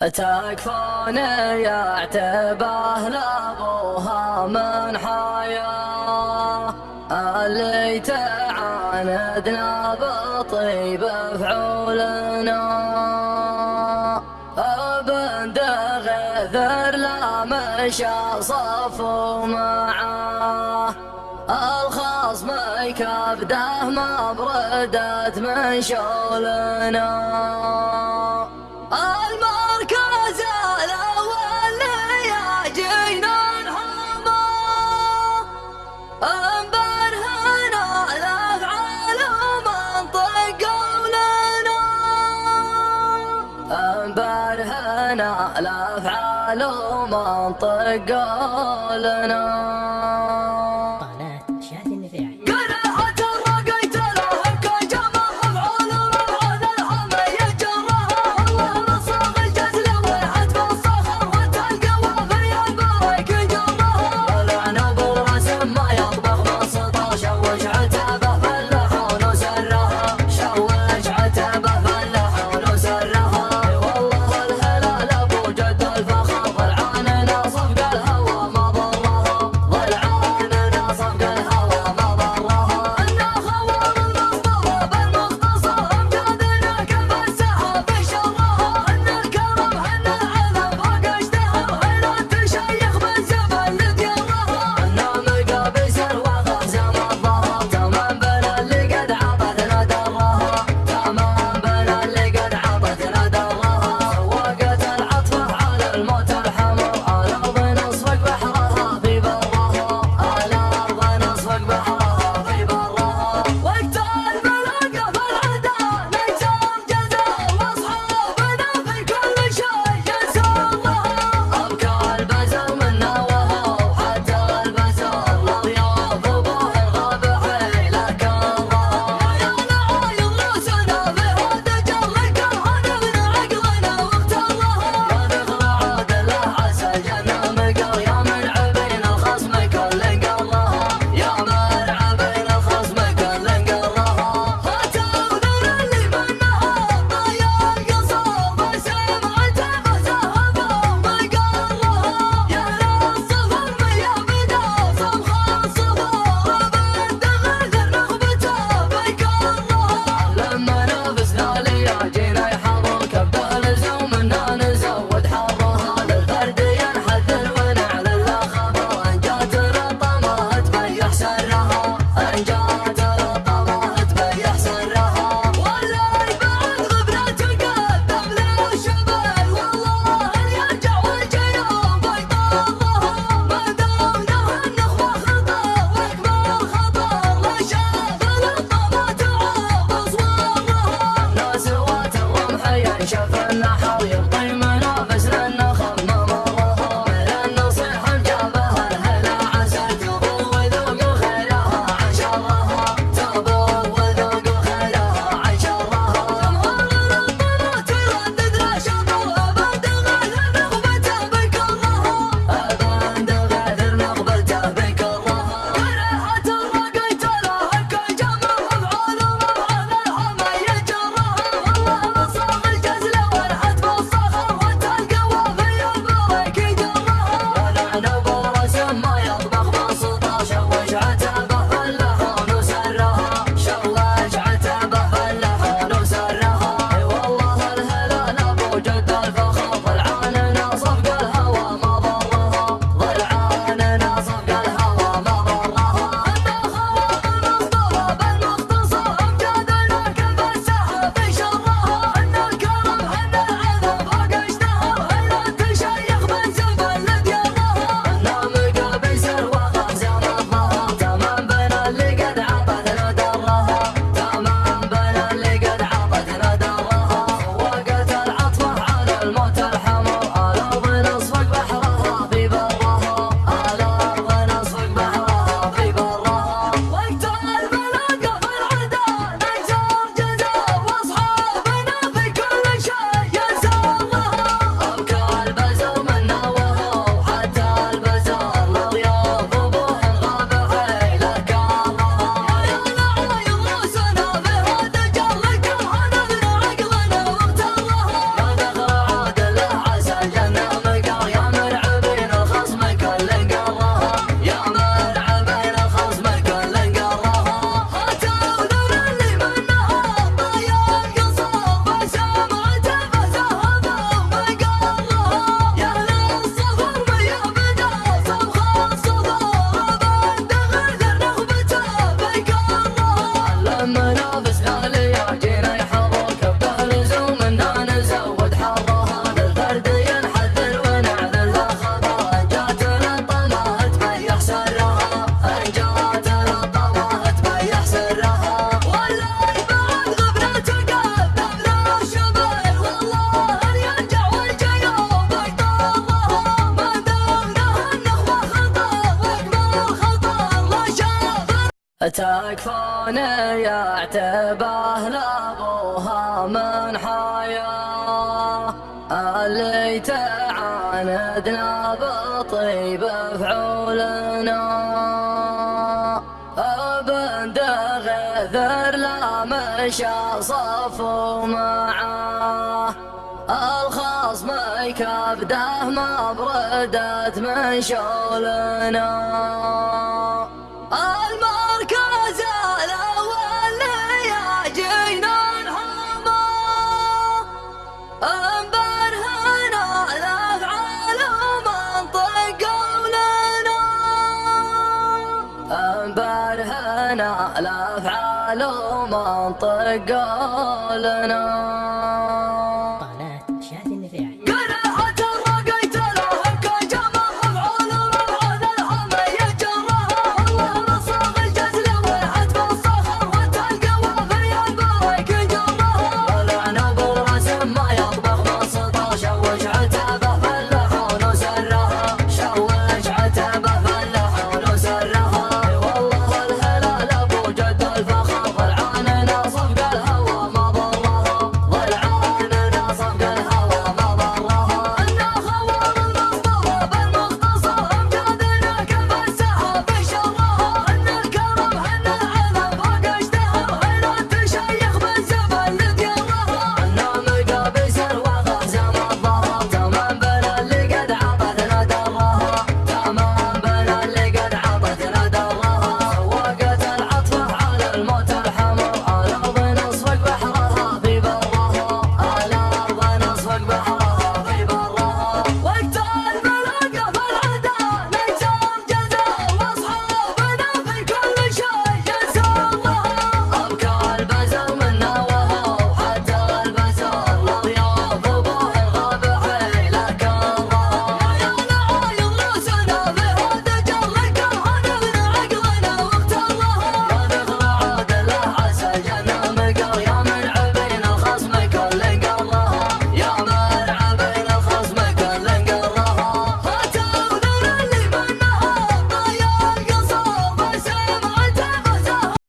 تكفوني يعتبه لابوها من حياة اللي تعاندنا بطيب فعولنا أبن دغذر لا مشى صفو معاه الخصم كبده ما بردت من شولنا الأفعال ومنطق قولنا. تكفون يعتبه لابوها من حياه اللي تعاندنا بطيب فعولنا أبن دغذر لا مشى صفو معاه الخصم كبده ما بردت من شولنا برهنا الافعال ومنطق قولنا.